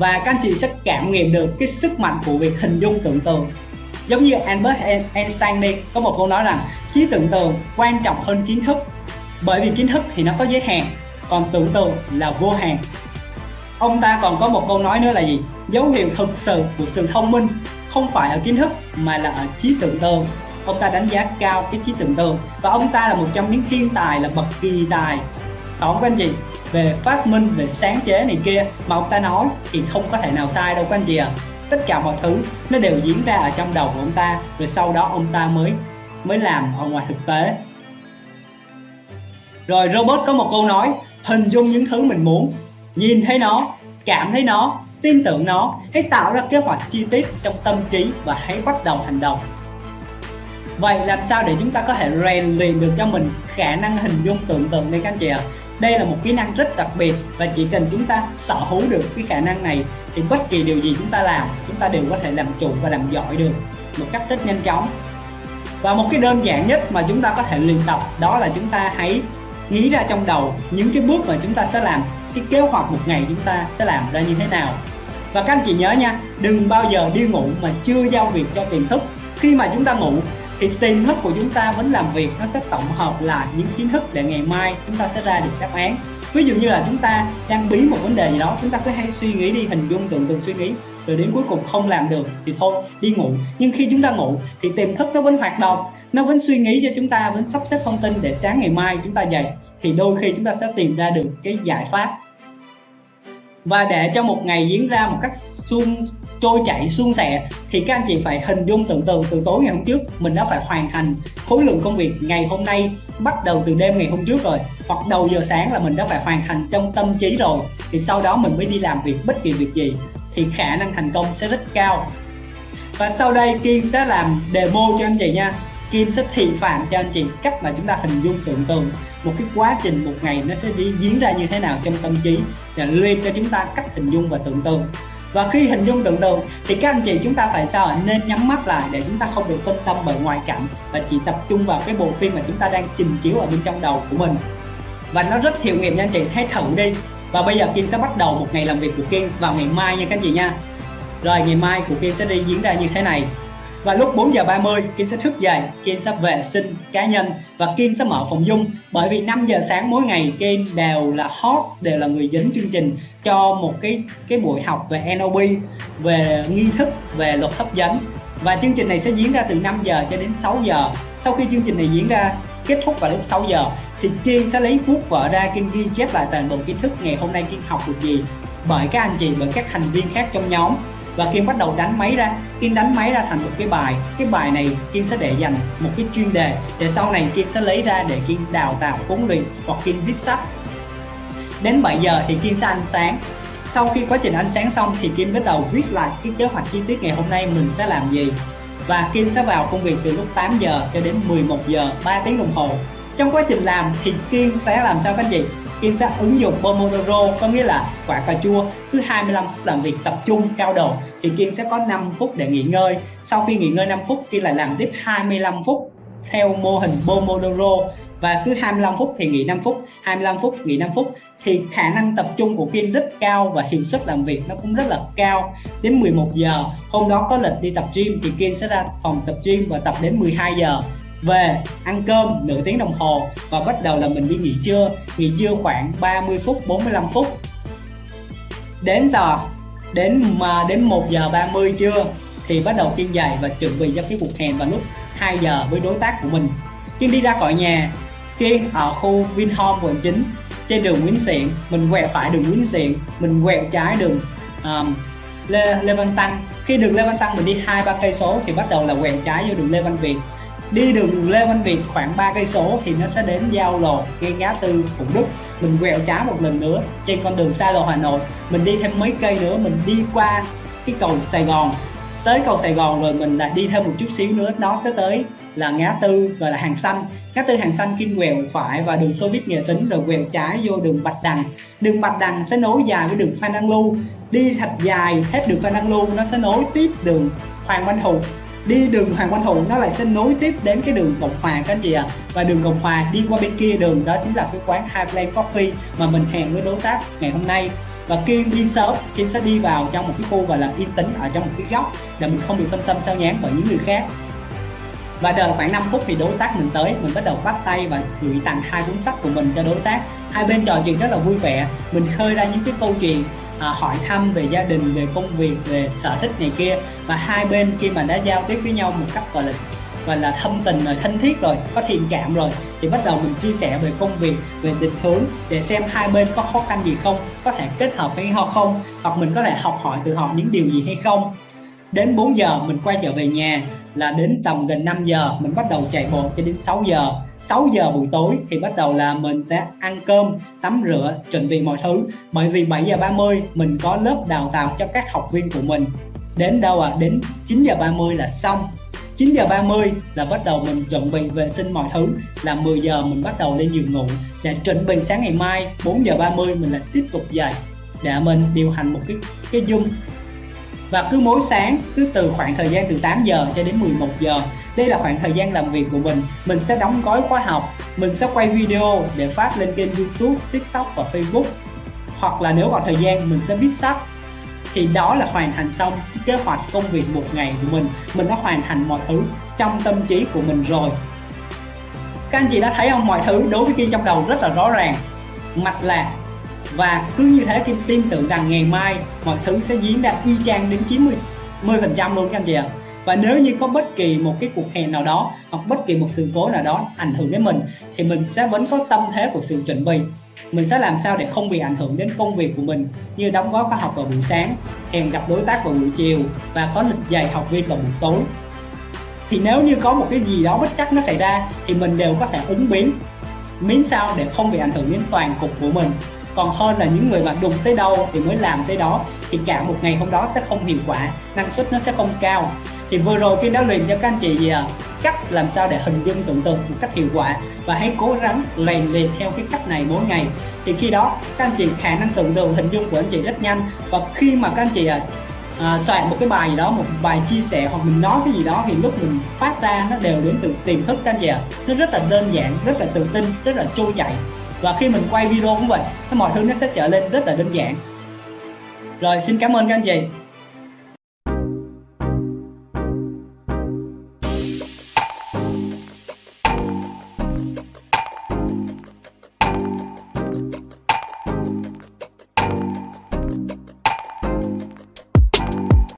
và các anh chị sẽ cảm nghiệm được cái sức mạnh của việc hình dung tưởng tượng giống như Albert Einstein đi, có một câu nói rằng, trí tưởng tượng quan trọng hơn kiến thức, bởi vì kiến thức thì nó có giới hạn, còn tưởng tượng là vô hạn. Ông ta còn có một câu nói nữa là gì? Dấu hiệu thực sự của sự thông minh không phải ở kiến thức, mà là ở trí tưởng tượng ông ta đánh giá cao cái trí tưởng tượng và ông ta là một trong những thiên tài là bậc kỳ tài. Tổng các anh chị về phát minh, về sáng chế này kia mà ông ta nói thì không có thể nào sai đâu các anh chị ạ. À. tất cả mọi thứ nó đều diễn ra ở trong đầu của ông ta, rồi sau đó ông ta mới mới làm ở ngoài thực tế. Rồi Robert có một câu nói, hình dung những thứ mình muốn, nhìn thấy nó, cảm thấy nó, tin tưởng nó, hãy tạo ra kế hoạch chi tiết trong tâm trí và hãy bắt đầu hành động. Vậy làm sao để chúng ta có thể rèn luyện được cho mình khả năng hình dung tưởng tượng đây các anh chị ạ? Đây là một kỹ năng rất đặc biệt và chỉ cần chúng ta sở hữu được cái khả năng này thì bất kỳ điều gì chúng ta làm, chúng ta đều có thể làm chủ và làm giỏi được một cách rất nhanh chóng. Và một cái đơn giản nhất mà chúng ta có thể luyện tập đó là chúng ta hãy nghĩ ra trong đầu những cái bước mà chúng ta sẽ làm, cái kế hoạch một ngày chúng ta sẽ làm ra như thế nào. Và các anh chị nhớ nha, đừng bao giờ đi ngủ mà chưa giao việc cho tiềm thức. Khi mà chúng ta ngủ thì tiềm thức của chúng ta vẫn làm việc, nó sẽ tổng hợp lại những kiến thức để ngày mai chúng ta sẽ ra được đáp án. Ví dụ như là chúng ta đang bí một vấn đề gì đó, chúng ta cứ hay suy nghĩ đi, hình dung, tưởng tượng, suy nghĩ, rồi đến cuối cùng không làm được thì thôi, đi ngủ. Nhưng khi chúng ta ngủ, thì tiềm thức nó vẫn hoạt động, nó vẫn suy nghĩ cho chúng ta, vẫn sắp xếp thông tin để sáng ngày mai chúng ta dậy, thì đôi khi chúng ta sẽ tìm ra được cái giải pháp. Và để cho một ngày diễn ra một cách suôn trôi chảy suôn sẻ, thì các anh chị phải hình dung tưởng tượng từ tối ngày hôm trước mình đã phải hoàn thành khối lượng công việc ngày hôm nay, bắt đầu từ đêm ngày hôm trước rồi. Hoặc đầu giờ sáng là mình đã phải hoàn thành trong tâm trí rồi, thì sau đó mình mới đi làm việc bất kỳ việc gì, thì khả năng thành công sẽ rất cao. Và sau đây, Kim sẽ làm demo cho anh chị nha. Kim sẽ thị phạm cho anh chị cách mà chúng ta hình dung tưởng tượng một cái quá trình một ngày nó sẽ đi diễn ra như thế nào trong tâm trí để luyện cho chúng ta cách hình dung và tưởng tượng và khi hình dung tượng tượng thì các anh chị chúng ta phải sao nên nhắm mắt lại để chúng ta không bị phân tâm bởi ngoại cảnh và chỉ tập trung vào cái bộ phim mà chúng ta đang trình chiếu ở bên trong đầu của mình. Và nó rất hiệu nghiệm nha anh chị, hãy thử đi. Và bây giờ Kiên sẽ bắt đầu một ngày làm việc của Kiên vào ngày mai nha các anh chị nha. Rồi, ngày mai của Kiên sẽ đi diễn ra như thế này và lúc 4 giờ 30 Kiên sẽ thức dậy Kiên sẽ vệ sinh cá nhân và Kiên sẽ mở phòng dung. Bởi vì 5 giờ sáng mỗi ngày Kiên đều là host, đều là người dẫn chương trình cho một cái cái buổi học về NLP về nghi thức, về luật hấp dẫn. Và chương trình này sẽ diễn ra từ 5 giờ cho đến 6 giờ. Sau khi chương trình này diễn ra, kết thúc vào lúc 6 giờ, thì Kiên sẽ lấy cuốc vở ra Kiên ghi chép lại toàn bộ kiến thức ngày hôm nay Kiên học được gì bởi các anh chị, bởi các thành viên khác trong nhóm và Kiên bắt đầu đánh máy ra Kiên đánh máy ra thành một cái bài cái bài này Kiên sẽ để dành một cái chuyên đề để sau này Kiên sẽ lấy ra để Kiên đào tạo, huấn luyện hoặc Kiên viết sách. Đến 7 giờ thì Kiên sẽ ăn sáng. Sau khi quá trình ăn sáng xong thì Kim bắt đầu viết lại cái kế hoạch chi tiết ngày hôm nay mình sẽ làm gì. Và Kim sẽ vào công việc từ lúc 8 giờ cho đến 11 giờ 3 tiếng đồng hồ. Trong quá trình làm thì Kim sẽ làm sao các anh chị? Kiên sẽ ứng dụng Pomodoro có nghĩa là quả cà chua cứ 25 phút làm việc tập trung cao độ thì Kiên sẽ có 5 phút để nghỉ ngơi. Sau khi nghỉ ngơi 5 phút Kiên lại làm tiếp 25 phút theo mô hình Pomodoro. Và cứ 25 phút thì nghỉ 5 phút 25 phút nghỉ 5 phút. Thì khả năng tập trung của Kiên rất cao và hiệu suất làm việc nó cũng rất là cao. Đến 11 giờ, hôm đó có lịch đi tập gym thì Kiên sẽ ra phòng tập gym và tập đến 12 giờ về ăn cơm nửa tiếng đồng hồ và bắt đầu là mình đi nghỉ trưa. Nghỉ trưa khoảng 30 phút 45 phút. Đến giờ đến mà đến 1 giờ 30 trưa thì bắt đầu kiên dậy và chuẩn bị cho cái cuộc hẹn vào lúc 2 giờ với đối tác của mình. Kiên đi ra khỏi nhà. Kiên ở khu Vinhome quận 9 trên đường Nguyễn Xiển mình quẹo phải đường Nguyễn Xiển mình quẹo trái đường um, Lê, Lê Văn Tăng. Khi đường Lê Văn Tăng mình đi hai ba cây số thì bắt đầu là quẹo trái vô đường Lê Văn Việt đi đường Lê Văn Việt khoảng 3 cây số thì nó sẽ đến giao lộ ngay ngã tư Phụng Đức. Mình quẹo trái một lần nữa trên con đường xa lộ Hà Nội. Mình đi thêm mấy cây nữa, mình đi qua cái cầu Sài Gòn. Tới cầu Sài Gòn rồi mình lại đi thêm một chút xíu nữa. Nó sẽ tới là ngã tư và là hàng xanh. Ngã tư hàng xanh kim quẹo phải và đường xô viết nghệ tính rồi quẹo trái vô đường bạch đằng. Đường bạch đằng sẽ nối dài với đường phan đăng lưu. Đi thật dài, hết đường phan đăng lưu, nó sẽ nối tiếp đường hoàng văn thụ đi đường Hoàng Quang Thụ nó lại sẽ nối tiếp đến cái đường Cộng Hòa các anh chị ạ. À. và đường Cộng Hòa đi qua bên kia đường, đó chính là cái quán Highland Coffee mà mình hẹn với đối tác ngày hôm nay. Và khi đi sớm, Kim sẽ đi vào trong một cái khu gọi là yên tĩnh ở trong một cái góc để mình không bị phân tâm sao nhán bởi những người khác. Và đợi khoảng 5 phút thì đối tác mình tới, mình bắt đầu bắt tay và gửi tặng hai cuốn sách của mình cho đối tác. Hai bên trò chuyện rất là vui vẻ, mình khơi ra những cái câu chuyện à, hỏi thăm về gia đình về công việc về sở thích này kia. Và hai bên khi mà đã giao tiếp với nhau một cách gọi là gọi là thâm tình rồi thân thiết rồi có thiện cảm rồi thì bắt đầu mình chia sẻ về công việc về định hướng để xem hai bên có khó khăn gì không có thể kết hợp với nhau không hoặc mình có thể học hỏi từ họ những điều gì hay không. Đến 4 giờ mình quay trở về nhà là đến tầm gần 5 giờ mình bắt đầu chạy bộ cho đến 6 giờ. 6 giờ buổi tối thì bắt đầu là mình sẽ ăn cơm, tắm rửa, chuẩn bị mọi thứ. Bởi vì 7 giờ 30 mình có lớp đào tạo cho các học viên của mình. Đến đâu à đến 9 giờ 30 là xong. 9 giờ 30 là bắt đầu mình chuẩn bị vệ sinh mọi thứ là 10 giờ mình bắt đầu lên giường ngủ. Để chuẩn bị sáng ngày mai 4 giờ 30 mình lại tiếp tục dậy. Để mình điều hành một cái cái dung và cứ mỗi sáng, cứ từ khoảng thời gian từ 8 giờ cho đến 11 giờ. Đây là khoảng thời gian làm việc của mình. Mình sẽ đóng gói khóa học. Mình sẽ quay video để phát lên kênh youtube, tiktok và facebook. Hoặc là nếu có thời gian, mình sẽ viết sách. Thì đó là hoàn thành xong kế hoạch công việc một ngày của mình. Mình đã hoàn thành mọi thứ trong tâm trí của mình rồi. Các anh chị đã thấy không? Mọi thứ đối với kia trong đầu rất là rõ ràng. Mạch lạc và cứ như thế Kim tin tưởng rằng ngày mai mọi thứ sẽ diễn ra y chang đến 90 phần trăm luôn các anh chị ạ. Và nếu như có bất kỳ một cái cuộc hẹn nào đó, hoặc bất kỳ một sự cố nào đó ảnh hưởng đến mình, thì mình sẽ vẫn có tâm thế của sự chuẩn bị. Mình sẽ làm sao để không bị ảnh hưởng đến công việc của mình, như đóng góp khóa học vào buổi sáng, hẹn gặp đối tác vào buổi chiều, và có lịch dạy học viên vào buổi tối. Thì nếu như có một cái gì đó bất chắc nó xảy ra, thì mình đều có thể ứng biến. Miễn sao để không bị ảnh hưởng đến toàn cục của mình còn hơn là những người mà đụng tới đâu thì mới làm tới đó thì cả một ngày hôm đó sẽ không hiệu quả năng suất nó sẽ không cao. Thì vừa rồi khi đã luyện cho các anh chị gì à cách làm sao để hình dung tưởng tượng một cách hiệu quả và hãy cố gắng lèn luyện theo cái cách này mỗi ngày. Thì khi đó các anh chị khả năng tưởng tượng hình dung của anh chị rất nhanh. Và khi mà các anh chị à, à, soạn một cái bài gì đó một bài chia sẻ hoặc mình nói cái gì đó thì lúc mình phát ra nó đều đến từ tiềm thức các anh chị ạ. À. nó rất là đơn giản rất là tự tin rất là trôi chảy và khi mình quay video cũng vậy mọi thứ nó sẽ trở lên rất là đơn giản. Rồi, xin cảm ơn các anh chị.